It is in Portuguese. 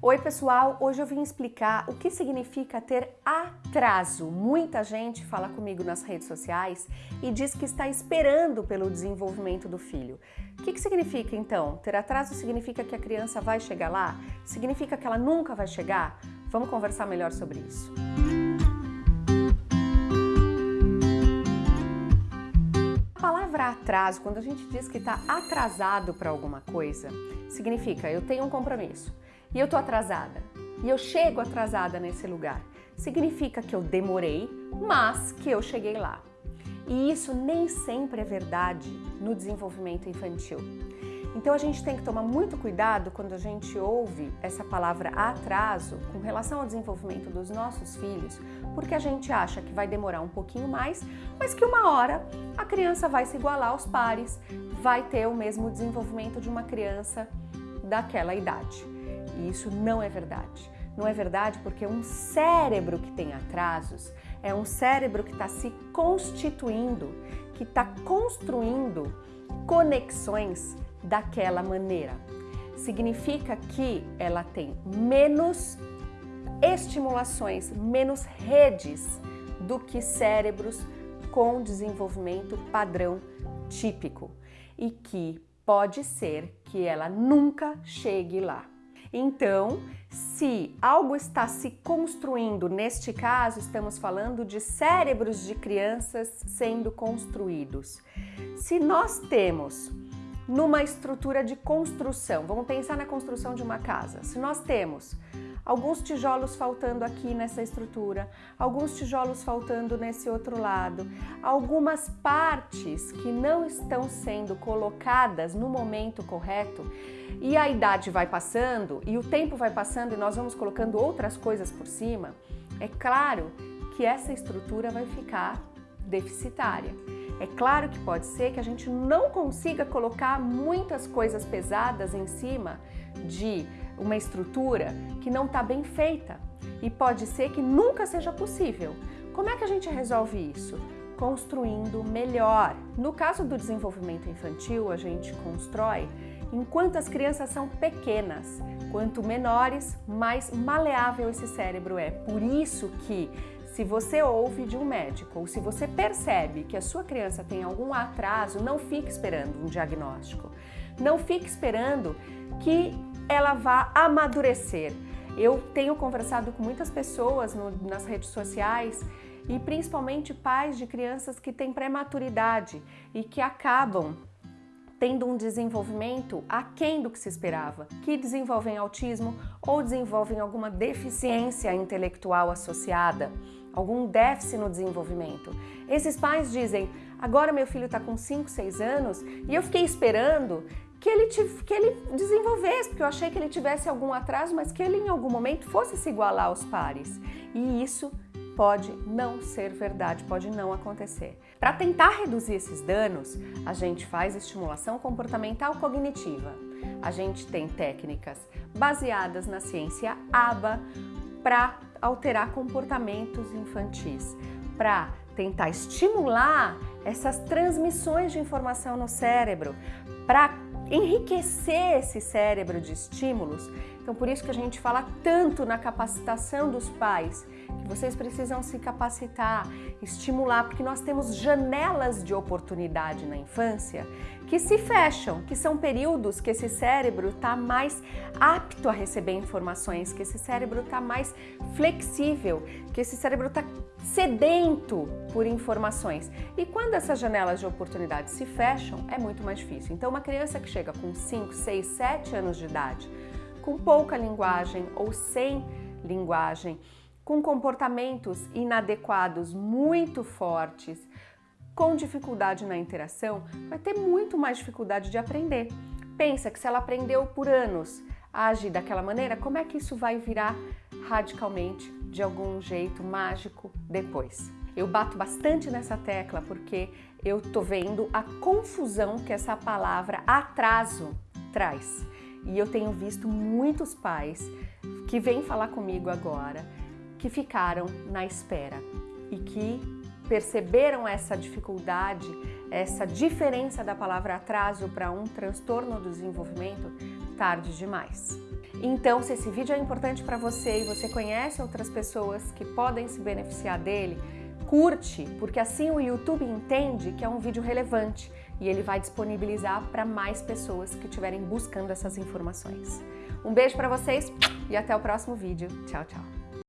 Oi pessoal, hoje eu vim explicar o que significa ter atraso. Muita gente fala comigo nas redes sociais e diz que está esperando pelo desenvolvimento do filho. O que, que significa então? Ter atraso significa que a criança vai chegar lá? Significa que ela nunca vai chegar? Vamos conversar melhor sobre isso. A palavra atraso, quando a gente diz que está atrasado para alguma coisa, significa eu tenho um compromisso e eu tô atrasada, e eu chego atrasada nesse lugar, significa que eu demorei, mas que eu cheguei lá. E isso nem sempre é verdade no desenvolvimento infantil. Então a gente tem que tomar muito cuidado quando a gente ouve essa palavra atraso com relação ao desenvolvimento dos nossos filhos, porque a gente acha que vai demorar um pouquinho mais, mas que uma hora a criança vai se igualar aos pares, vai ter o mesmo desenvolvimento de uma criança daquela idade. E isso não é verdade. Não é verdade porque um cérebro que tem atrasos é um cérebro que está se constituindo, que está construindo conexões daquela maneira. Significa que ela tem menos estimulações, menos redes do que cérebros com desenvolvimento padrão típico e que pode ser que ela nunca chegue lá. Então, se algo está se construindo, neste caso estamos falando de cérebros de crianças sendo construídos. Se nós temos numa estrutura de construção, vamos pensar na construção de uma casa, se nós temos alguns tijolos faltando aqui nessa estrutura, alguns tijolos faltando nesse outro lado, algumas partes que não estão sendo colocadas no momento correto. E a idade vai passando e o tempo vai passando e nós vamos colocando outras coisas por cima, é claro que essa estrutura vai ficar deficitária. É claro que pode ser que a gente não consiga colocar muitas coisas pesadas em cima de uma estrutura que não está bem feita e pode ser que nunca seja possível. Como é que a gente resolve isso? Construindo melhor. No caso do desenvolvimento infantil, a gente constrói enquanto as crianças são pequenas. Quanto menores, mais maleável esse cérebro é. Por isso que se você ouve de um médico ou se você percebe que a sua criança tem algum atraso, não fique esperando um diagnóstico. Não fique esperando que ela vá amadurecer. Eu tenho conversado com muitas pessoas no, nas redes sociais e principalmente pais de crianças que têm prematuridade e que acabam tendo um desenvolvimento aquém do que se esperava, que desenvolvem autismo ou desenvolvem alguma deficiência intelectual associada, algum déficit no desenvolvimento. Esses pais dizem, agora meu filho está com 5, 6 anos e eu fiquei esperando que ele, que ele desenvolvesse, porque eu achei que ele tivesse algum atraso, mas que ele em algum momento fosse se igualar aos pares. E isso pode não ser verdade, pode não acontecer. Para tentar reduzir esses danos, a gente faz estimulação comportamental cognitiva. A gente tem técnicas baseadas na ciência ABA para alterar comportamentos infantis, para tentar estimular essas transmissões de informação no cérebro, para enriquecer esse cérebro de estímulos. Então, por isso que a gente fala tanto na capacitação dos pais, que vocês precisam se capacitar, estimular, porque nós temos janelas de oportunidade na infância que se fecham, que são períodos que esse cérebro está mais apto a receber informações, que esse cérebro está mais flexível, que esse cérebro está sedento por informações. E quando essas janelas de oportunidade se fecham, é muito mais difícil. Então, uma criança que chega com 5, 6, 7 anos de idade, com pouca linguagem ou sem linguagem, com comportamentos inadequados muito fortes, com dificuldade na interação, vai ter muito mais dificuldade de aprender. Pensa que se ela aprendeu por anos a agir daquela maneira, como é que isso vai virar radicalmente, de algum jeito mágico, depois? Eu bato bastante nessa tecla porque eu tô vendo a confusão que essa palavra atraso traz. E eu tenho visto muitos pais que vêm falar comigo agora que ficaram na espera e que perceberam essa dificuldade, essa diferença da palavra atraso para um transtorno do desenvolvimento tarde demais. Então, se esse vídeo é importante para você e você conhece outras pessoas que podem se beneficiar dele, curte, porque assim o YouTube entende que é um vídeo relevante e ele vai disponibilizar para mais pessoas que estiverem buscando essas informações. Um beijo para vocês e até o próximo vídeo. Tchau, tchau.